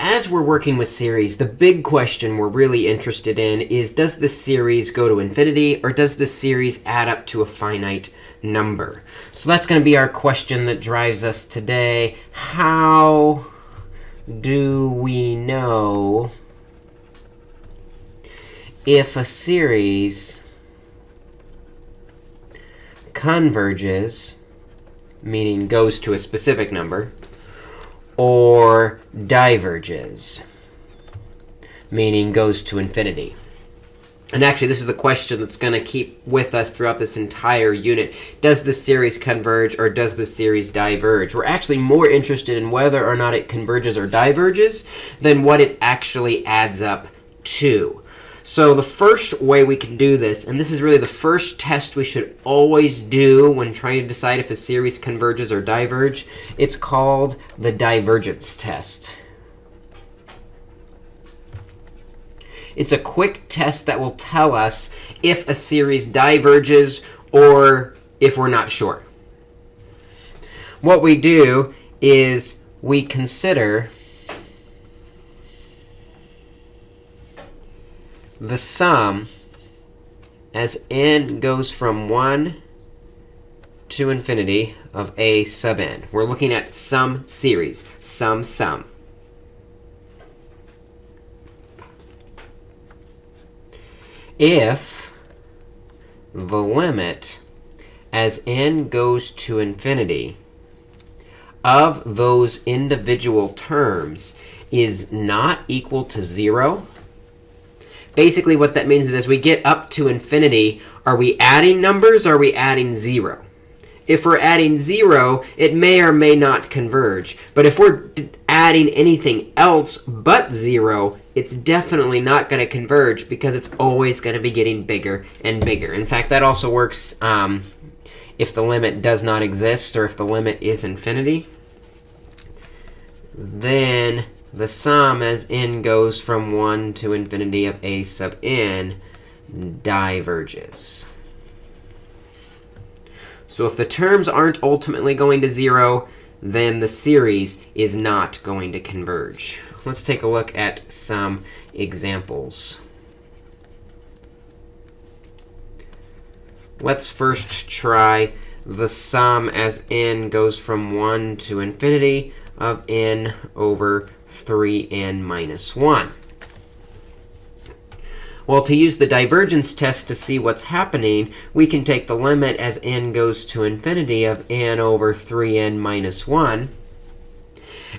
as we're working with series, the big question we're really interested in is, does the series go to infinity, or does the series add up to a finite number? So that's going to be our question that drives us today. How do we know if a series converges, meaning goes to a specific number, or diverges, meaning goes to infinity. And actually, this is the question that's going to keep with us throughout this entire unit. Does the series converge or does the series diverge? We're actually more interested in whether or not it converges or diverges than what it actually adds up to. So the first way we can do this, and this is really the first test we should always do when trying to decide if a series converges or diverge, it's called the divergence test. It's a quick test that will tell us if a series diverges or if we're not sure. What we do is we consider the sum as n goes from 1 to infinity of a sub n. We're looking at sum series, sum sum. If the limit as n goes to infinity of those individual terms is not equal to 0, basically what that means is as we get up to infinity, are we adding numbers or are we adding 0? If we're adding 0, it may or may not converge. But if we're adding anything else but 0, it's definitely not going to converge because it's always going to be getting bigger and bigger. In fact, that also works um, if the limit does not exist or if the limit is infinity. Then the sum as n goes from 1 to infinity of a sub n diverges. So if the terms aren't ultimately going to 0, then the series is not going to converge. Let's take a look at some examples. Let's first try the sum as n goes from 1 to infinity of n over 3n minus 1. Well, to use the divergence test to see what's happening, we can take the limit as n goes to infinity of n over 3n minus 1.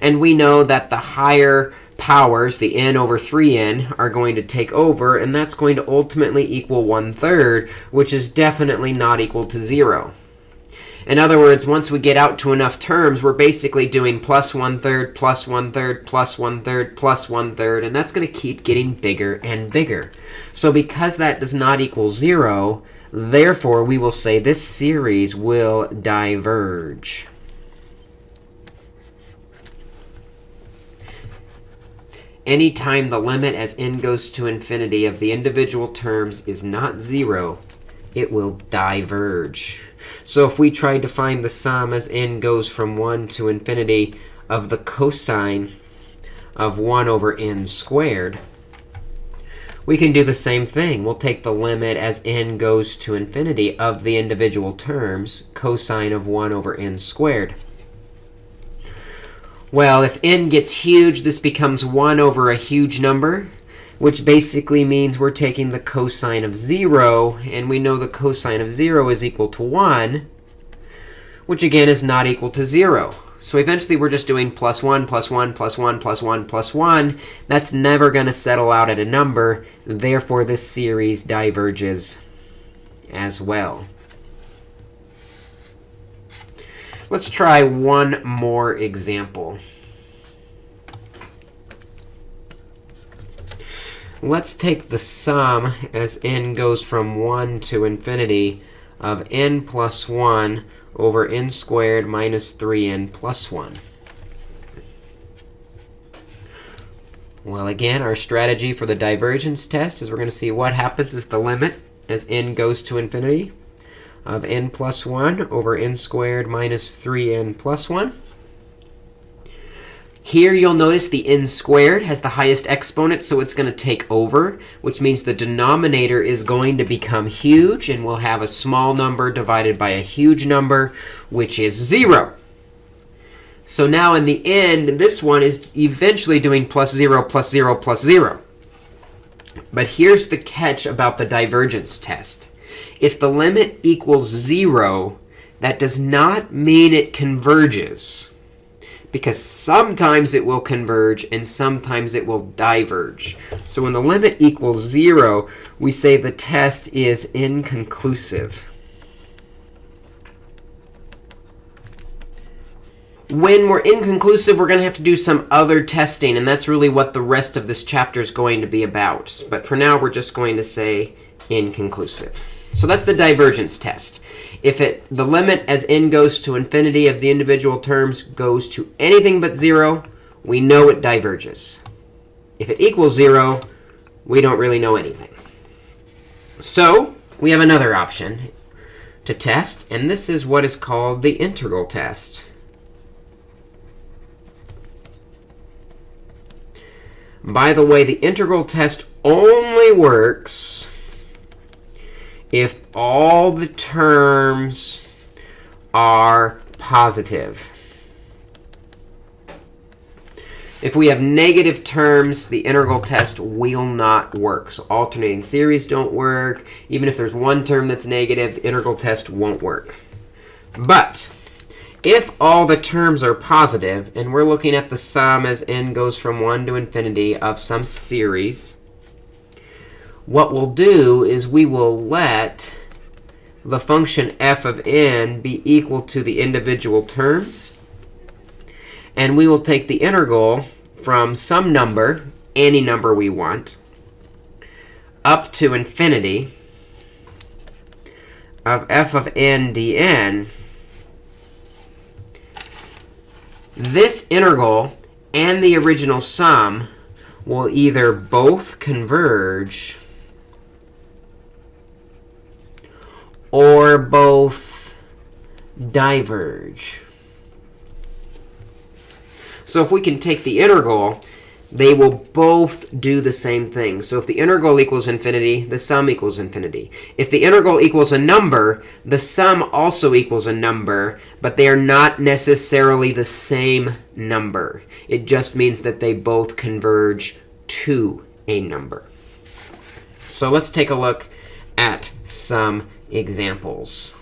And we know that the higher powers, the n over 3n, are going to take over. And that's going to ultimately equal 1 third, which is definitely not equal to 0. In other words, once we get out to enough terms, we're basically doing plus one-third, plus one-third, plus one-third, plus one-third. And that's going to keep getting bigger and bigger. So because that does not equal 0, therefore, we will say this series will diverge. Anytime the limit as n goes to infinity of the individual terms is not 0, it will diverge. So if we tried to find the sum as n goes from 1 to infinity of the cosine of 1 over n squared, we can do the same thing. We'll take the limit as n goes to infinity of the individual terms, cosine of 1 over n squared. Well, if n gets huge, this becomes 1 over a huge number which basically means we're taking the cosine of 0. And we know the cosine of 0 is equal to 1, which again is not equal to 0. So eventually, we're just doing plus 1, plus 1, plus 1, plus 1, plus 1. That's never going to settle out at a number. And therefore, this series diverges as well. Let's try one more example. Let's take the sum as n goes from 1 to infinity of n plus 1 over n squared minus 3n plus 1. Well, again, our strategy for the divergence test is we're going to see what happens if the limit as n goes to infinity of n plus 1 over n squared minus 3n plus 1. Here you'll notice the n squared has the highest exponent, so it's going to take over, which means the denominator is going to become huge, and we'll have a small number divided by a huge number, which is 0. So now in the end, this one is eventually doing plus 0, plus 0, plus 0. But here's the catch about the divergence test. If the limit equals 0, that does not mean it converges. Because sometimes it will converge and sometimes it will diverge. So when the limit equals 0, we say the test is inconclusive. when we're inconclusive, we're going to have to do some other testing. And that's really what the rest of this chapter is going to be about. But for now, we're just going to say inconclusive. So that's the divergence test. If it the limit as n goes to infinity of the individual terms goes to anything but 0, we know it diverges. If it equals 0, we don't really know anything. So we have another option to test. And this is what is called the integral test. By the way, the integral test only works if all the terms are positive. If we have negative terms, the integral test will not work. So alternating series don't work. Even if there's one term that's negative, the integral test won't work. But if all the terms are positive, and we're looking at the sum as n goes from 1 to infinity of some series, what we'll do is we will let the function f of n be equal to the individual terms. And we will take the integral from some number, any number we want, up to infinity of f of n dn This integral and the original sum will either both converge or both diverge. So if we can take the integral they will both do the same thing. So if the integral equals infinity, the sum equals infinity. If the integral equals a number, the sum also equals a number, but they are not necessarily the same number. It just means that they both converge to a number. So let's take a look at some examples.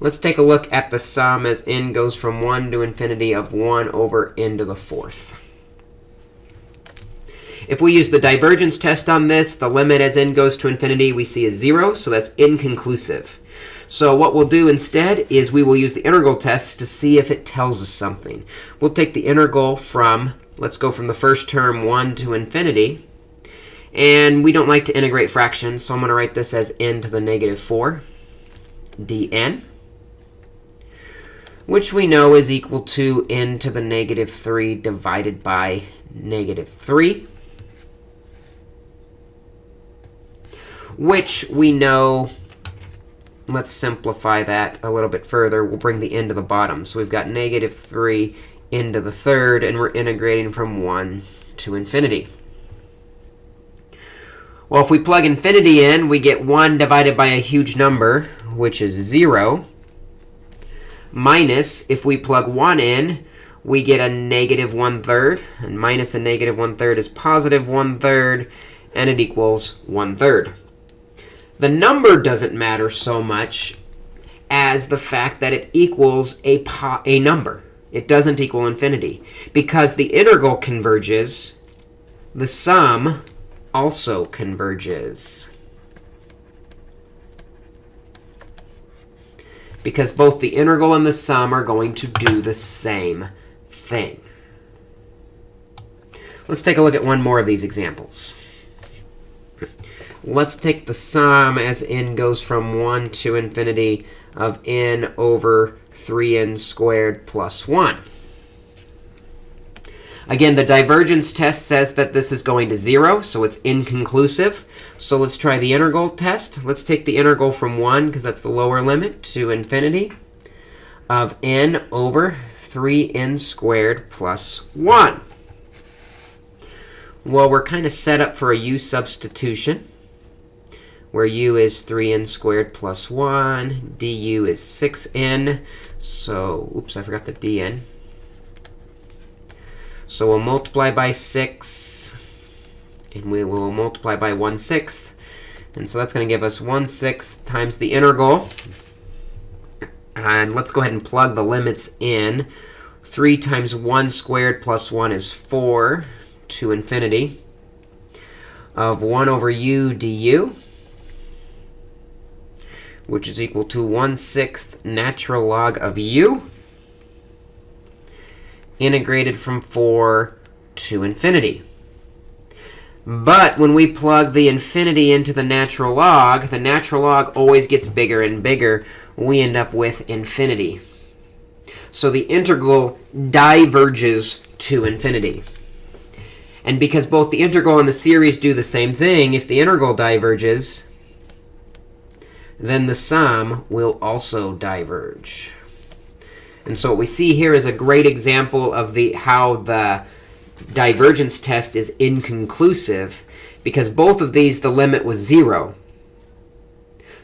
Let's take a look at the sum as n goes from 1 to infinity of 1 over n to the fourth. If we use the divergence test on this, the limit as n goes to infinity we see is 0, so that's inconclusive. So what we'll do instead is we will use the integral test to see if it tells us something. We'll take the integral from, let's go from the first term 1 to infinity. And we don't like to integrate fractions, so I'm going to write this as n to the negative 4 dn which we know is equal to n to the negative 3 divided by negative 3, which we know, let's simplify that a little bit further. We'll bring the n to the bottom. So we've got negative 3 into the third, and we're integrating from 1 to infinity. Well, if we plug infinity in, we get 1 divided by a huge number, which is 0 minus, if we plug 1 in, we get a negative 1 third. And minus a negative 1 third is positive 1 third, and it equals 1 third. The number doesn't matter so much as the fact that it equals a, a number. It doesn't equal infinity. Because the integral converges, the sum also converges. because both the integral and the sum are going to do the same thing. Let's take a look at one more of these examples. Let's take the sum as n goes from 1 to infinity of n over 3n squared plus 1. Again, the divergence test says that this is going to 0, so it's inconclusive. So let's try the integral test. Let's take the integral from 1, because that's the lower limit, to infinity of n over 3n squared plus 1. Well, we're kind of set up for a u substitution, where u is 3n squared plus 1. du is 6n. So, oops, I forgot the dn. So we'll multiply by 6, and we will multiply by 1 sixth. And so that's going to give us 1 sixth times the integral. And let's go ahead and plug the limits in. 3 times 1 squared plus 1 is 4 to infinity of 1 over u du, which is equal to 1 sixth natural log of u, integrated from 4 to infinity. But when we plug the infinity into the natural log, the natural log always gets bigger and bigger. We end up with infinity. So the integral diverges to infinity. And because both the integral and the series do the same thing, if the integral diverges, then the sum will also diverge. And so what we see here is a great example of the how the divergence test is inconclusive, because both of these, the limit was 0.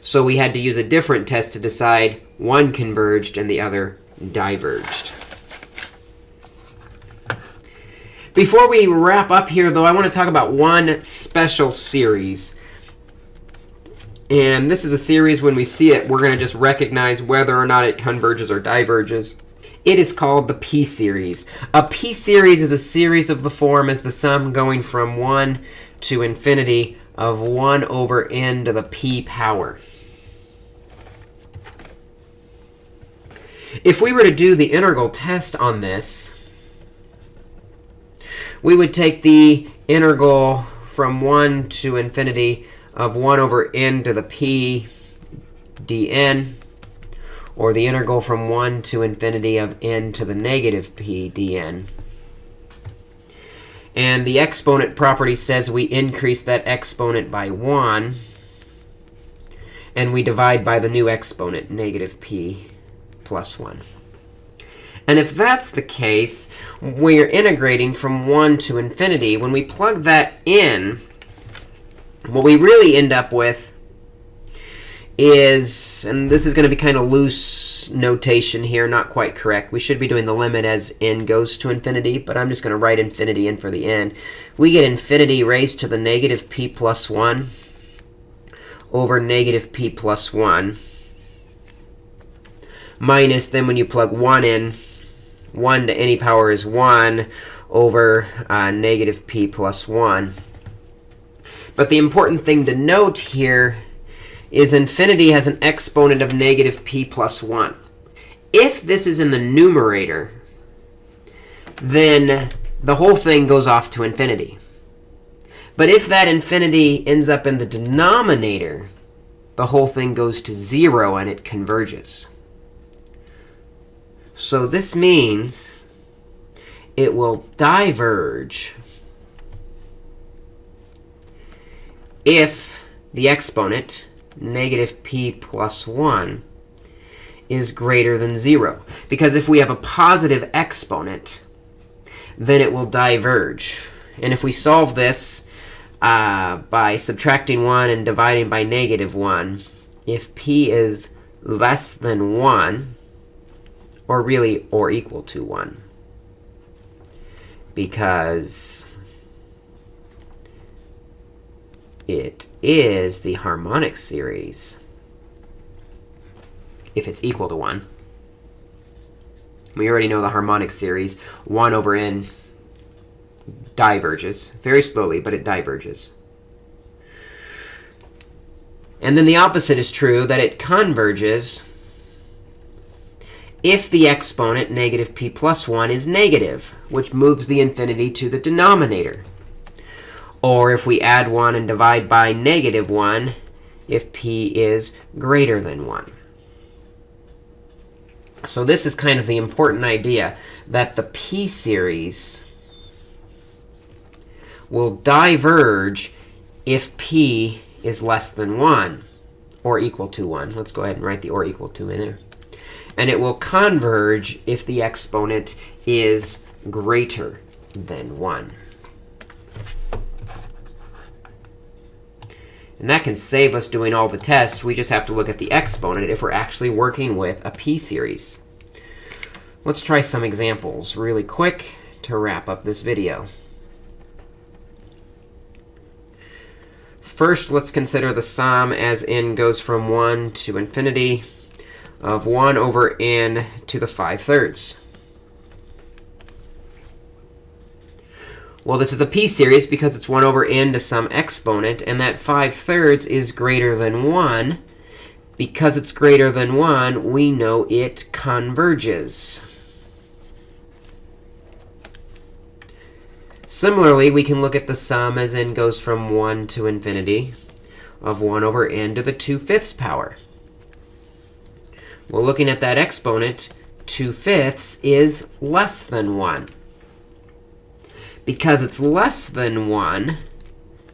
So we had to use a different test to decide one converged and the other diverged. Before we wrap up here, though, I want to talk about one special series. And this is a series, when we see it, we're going to just recognize whether or not it converges or diverges. It is called the p-series. A p-series is a series of the form as the sum going from 1 to infinity of 1 over n to the p power. If we were to do the integral test on this, we would take the integral from 1 to infinity of 1 over n to the p dn, or the integral from 1 to infinity of n to the negative p dn. And the exponent property says we increase that exponent by 1, and we divide by the new exponent, negative p plus 1. And if that's the case, we're integrating from 1 to infinity. When we plug that in, what we really end up with is, and this is going to be kind of loose notation here, not quite correct. We should be doing the limit as n goes to infinity, but I'm just going to write infinity in for the n. We get infinity raised to the negative p plus 1 over negative p plus 1 minus, then when you plug 1 in, 1 to any power is 1 over uh, negative p plus 1. But the important thing to note here is infinity has an exponent of negative p plus 1. If this is in the numerator, then the whole thing goes off to infinity. But if that infinity ends up in the denominator, the whole thing goes to 0 and it converges. So this means it will diverge if the exponent, negative p plus 1, is greater than 0. Because if we have a positive exponent, then it will diverge. And if we solve this uh, by subtracting 1 and dividing by negative 1, if p is less than 1, or really or equal to 1. Because it is the harmonic series if it's equal to 1. We already know the harmonic series. 1 over n diverges. Very slowly, but it diverges. And then the opposite is true, that it converges if the exponent, negative p plus 1, is negative, which moves the infinity to the denominator. Or if we add 1 and divide by negative 1, if p is greater than 1. So this is kind of the important idea, that the p-series will diverge if p is less than 1 or equal to 1. Let's go ahead and write the or equal to in there. And it will converge if the exponent is greater than 1. And that can save us doing all the tests. We just have to look at the exponent if we're actually working with a p-series. Let's try some examples really quick to wrap up this video. First, let's consider the sum as n goes from 1 to infinity of 1 over n to the 5 thirds. Well, this is a p-series because it's 1 over n to some exponent, and that 5 thirds is greater than 1. Because it's greater than 1, we know it converges. Similarly, we can look at the sum as n goes from 1 to infinity of 1 over n to the 2 fifths power. Well, looking at that exponent, 2 fifths is less than 1. Because it's less than 1,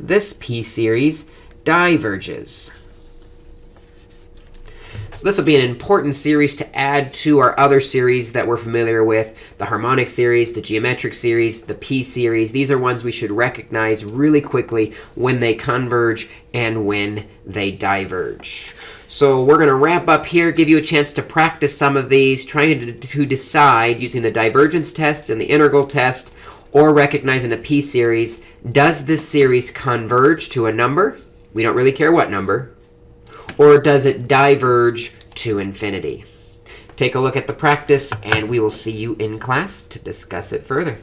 this p-series diverges. So this will be an important series to add to our other series that we're familiar with, the harmonic series, the geometric series, the p-series. These are ones we should recognize really quickly when they converge and when they diverge. So we're going to wrap up here, give you a chance to practice some of these, trying to, to decide using the divergence test and the integral test, or recognizing a p-series, does this series converge to a number? We don't really care what number or does it diverge to infinity? Take a look at the practice, and we will see you in class to discuss it further.